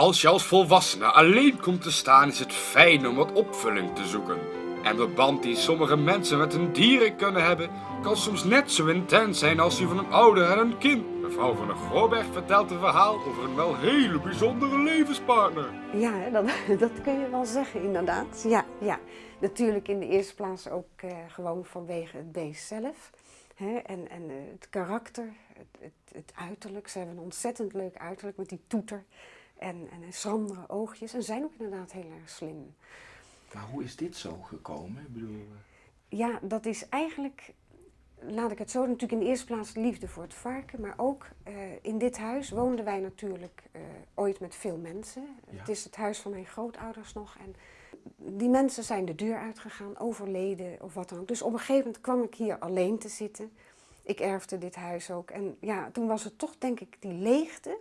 Als je als volwassene alleen komt te staan, is het fijn om wat opvulling te zoeken. En de band die sommige mensen met hun dieren kunnen hebben, kan soms net zo intens zijn als die van een ouder en een kind. Mevrouw van der Gooberg vertelt een verhaal over een wel hele bijzondere levenspartner. Ja, dat, dat kun je wel zeggen, inderdaad. Ja, ja. Natuurlijk in de eerste plaats ook eh, gewoon vanwege het beest zelf. Hè? En, en eh, het karakter, het, het, het uiterlijk. Ze hebben een ontzettend leuk uiterlijk met die toeter. En, en schrandere oogjes. En zijn ook inderdaad heel erg slim. Maar hoe is dit zo gekomen? Ik bedoel, eh, Ja, dat is eigenlijk, laat ik het zo, natuurlijk in de eerste plaats liefde voor het varken. Maar ook eh, in dit huis woonden wij natuurlijk eh, ooit met veel mensen. Ja. Het is het huis van mijn grootouders nog. En die mensen zijn de deur uitgegaan, overleden of wat dan ook. Dus op een gegeven moment kwam ik hier alleen te zitten. Ik erfde dit huis ook. En ja, toen was het toch denk ik die leegte,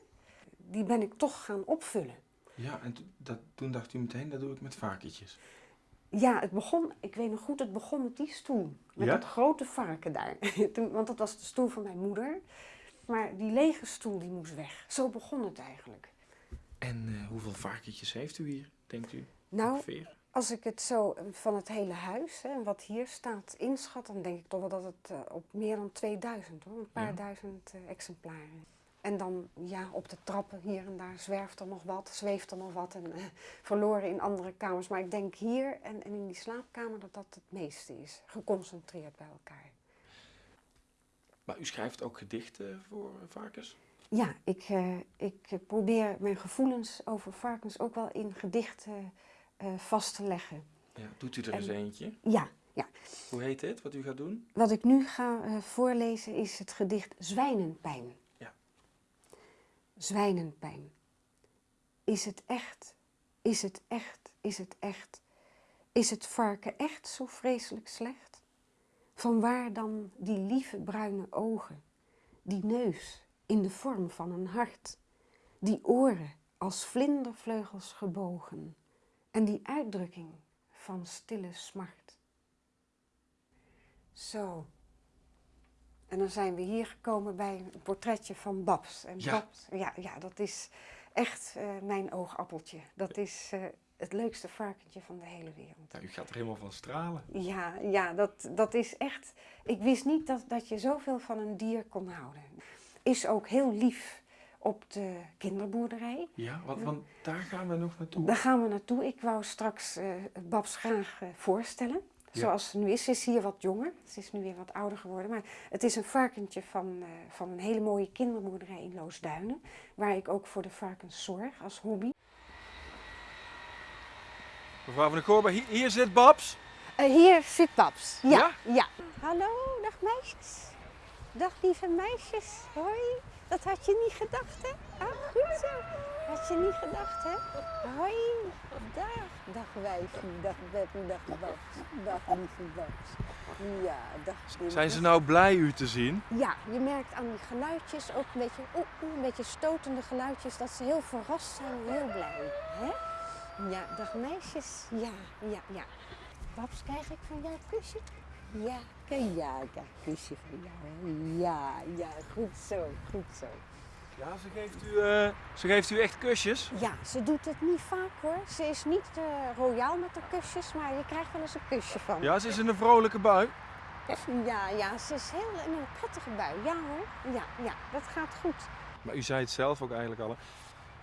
die ben ik toch gaan opvullen. ja, en dat, toen dacht u meteen, dat doe ik met varkentjes. Ja, het begon, ik weet nog goed, het begon met die stoel. Met Ja? dat grote varken daar. Toen, want dat was de stoel van mijn moeder. Maar die lege stoel die moest weg. Zo begon het eigenlijk. En eh, hoeveel varkentjes heeft u hier, denkt u? Nou, Ongeveer? als ik het zo eh, van het hele huis hè, en wat hier staat inschat, dan denk ik toch wel dat het eh, op meer dan 2000 hoor. Een paar Ja. duizend exemplaren. En dan ja, op de trappen hier en daar zwerft er nog wat, zweeft er nog wat en eh, verloren in andere kamers. Maar ik denk hier en, en in die slaapkamer dat dat het meeste is. Geconcentreerd bij elkaar. Maar u schrijft ook gedichten voor varkens? Ja, ik, eh, ik probeer mijn gevoelens over varkens ook wel in gedichten eh, vast te leggen. Ja, doet u er En- eens eentje? Ja, ja. Hoe heet dit, wat u gaat doen? Wat ik nu ga voorlezen is het gedicht Zwijnenpijn. Zwijnenpijn. Is het echt? Is het echt? Is het echt? Is het varken echt zo vreselijk slecht? Vanwaar dan die lieve bruine ogen, die neus in de vorm van een hart, die oren als vlindervleugels gebogen en die uitdrukking van stille smart? Zo. En dan zijn we hier gekomen bij een portretje van Babs. En Ja. Babs, ja, ja, dat is echt eh, mijn oogappeltje. Dat is eh, het leukste varkentje van de hele wereld. Nou, u gaat er helemaal van stralen. Ja, ja dat, dat is echt. Ik wist niet dat, dat je zoveel van een dier kon houden. Is ook heel lief op de kinderboerderij. Ja, want, want daar gaan we nog naartoe. Daar gaan we naartoe. Ik wou straks eh, Babs graag voorstellen. Ja. Zoals ze nu is. Ze is hier wat jonger. Ze is nu weer wat ouder geworden. Maar het is een varkentje van, eh, van een hele mooie kinderboerderij in Loosduinen. Waar ik ook voor de varkens zorg als hobby. Mevrouw van der Goorberg, hier, hier zit Babs. Eh, hier zit Babs. Ja, Ja? ja. Hallo, dag meisjes. Dag lieve meisjes. Hoi. Dat had je niet gedacht, hè? Ah, goed zo. Had je niet gedacht, hè? Hoi. Dag. Dag wijfie. Dag Beppie. Dag Babs. Dag lieve Babs. Ja, dag Kim. Zijn ze nou blij u te zien? Ja, je merkt aan die geluidjes ook een beetje, een beetje stotende geluidjes, dat ze heel verrast zijn en heel blij. Hè? Ja, dag meisjes. Ja, ja, ja. Babs, krijg ik van jou een kusje? Ja, ja, ik krijg een kusje van jou. Hè? Ja, ja, goed zo, goed zo. Ja, ze geeft u, eh, ze geeft u echt kusjes. Ja, ze doet het niet vaak hoor. Ze is niet eh, royaal met de kusjes, maar je krijgt wel eens een kusje van. Ja, ze is in een vrolijke bui. ja, ja, ze is heel in een prettige bui. Ja hoor, ja, ja, dat gaat goed. Maar u zei het zelf ook eigenlijk al.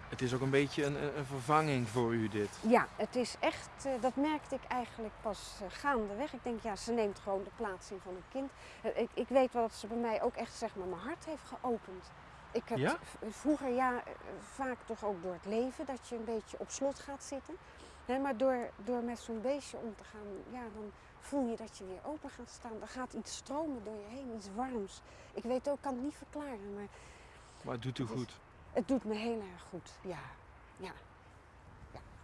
Het is ook een beetje een, een- vervanging voor u dit. Ja, het is echt, eh, dat merkte ik eigenlijk pas eh, gaandeweg. Ik denk, ja, ze neemt gewoon de plaats in van een kind. Ik, ik weet wel dat ze bij mij ook echt, zeg maar, mijn hart heeft geopend. Ik heb Ja? vroeger, ja, eh, vaak toch ook door het leven, dat je een beetje op slot gaat zitten. Maar door, door met zo'n beestje om te gaan, ja, dan voel je dat je weer open gaat staan. Er gaat iets stromen door je heen, iets warms. Ik weet ook, ik kan het niet verklaren, maar Maar het doet u goed. het doet me heel erg goed, ja. ja.